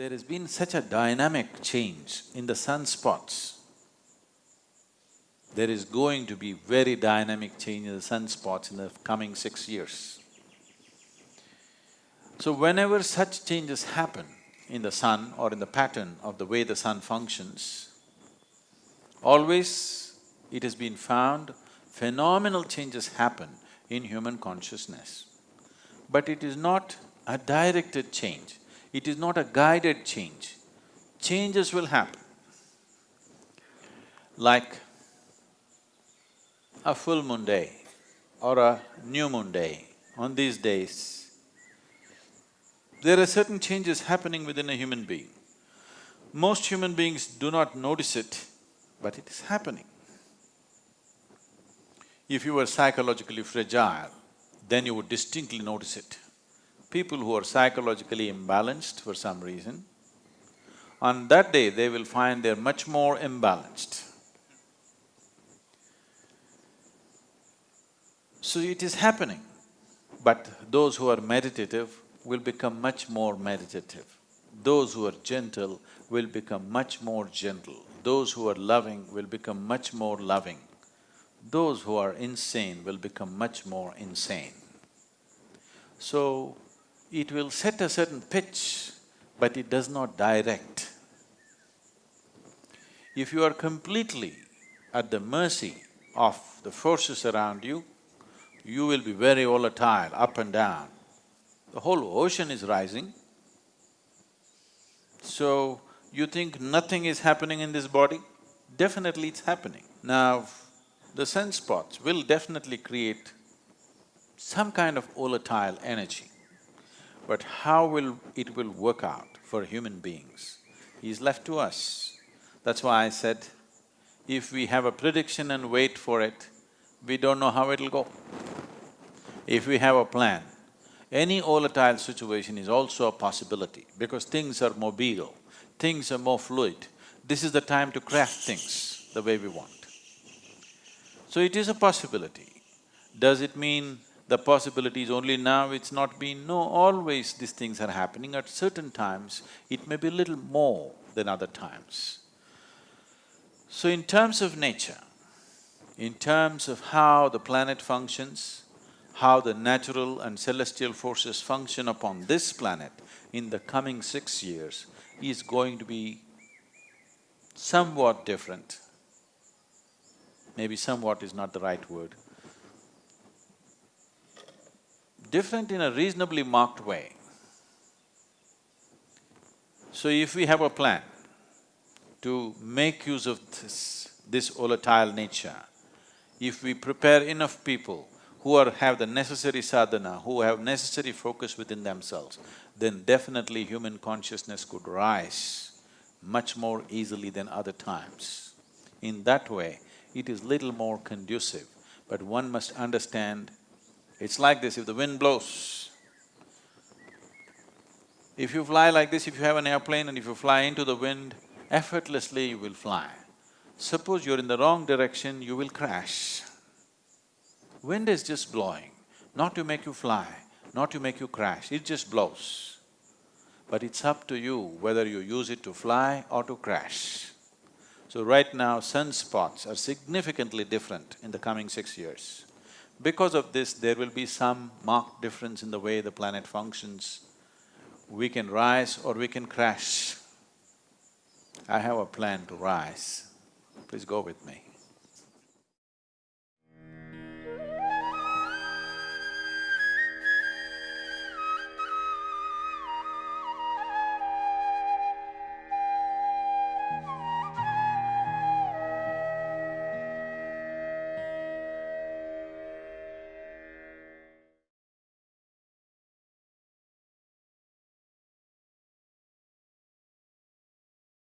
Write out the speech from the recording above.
There has been such a dynamic change in the sunspots. There is going to be very dynamic change in the sunspots in the coming six years. So whenever such changes happen in the sun or in the pattern of the way the sun functions, always it has been found phenomenal changes happen in human consciousness. But it is not a directed change, it is not a guided change. Changes will happen. Like a full moon day or a new moon day, on these days, there are certain changes happening within a human being. Most human beings do not notice it, but it is happening. If you were psychologically fragile, then you would distinctly notice it. People who are psychologically imbalanced for some reason, on that day they will find they're much more imbalanced. So it is happening, but those who are meditative will become much more meditative. Those who are gentle will become much more gentle. Those who are loving will become much more loving. Those who are insane will become much more insane. So, it will set a certain pitch, but it does not direct. If you are completely at the mercy of the forces around you, you will be very volatile, up and down. The whole ocean is rising. So, you think nothing is happening in this body? Definitely it's happening. Now, the sunspots will definitely create some kind of volatile energy. But how will it will work out for human beings is left to us. That's why I said, if we have a prediction and wait for it, we don't know how it'll go. If we have a plan, any volatile situation is also a possibility because things are mobile, things are more fluid. This is the time to craft things the way we want. So it is a possibility. Does it mean the possibility is only now, it's not been… No, always these things are happening. At certain times, it may be a little more than other times. So in terms of nature, in terms of how the planet functions, how the natural and celestial forces function upon this planet in the coming six years is going to be somewhat different. Maybe somewhat is not the right word. Different in a reasonably marked way. So if we have a plan to make use of this, this volatile nature, if we prepare enough people who are… have the necessary sadhana, who have necessary focus within themselves, then definitely human consciousness could rise much more easily than other times. In that way, it is little more conducive, but one must understand, it's like this, if the wind blows, if you fly like this, if you have an airplane and if you fly into the wind, effortlessly you will fly. Suppose you're in the wrong direction, you will crash. Wind is just blowing, not to make you fly, not to make you crash, it just blows. But it's up to you whether you use it to fly or to crash. So right now, sunspots are significantly different in the coming six years. Because of this, there will be some marked difference in the way the planet functions. We can rise or we can crash. I have a plan to rise. Please go with me.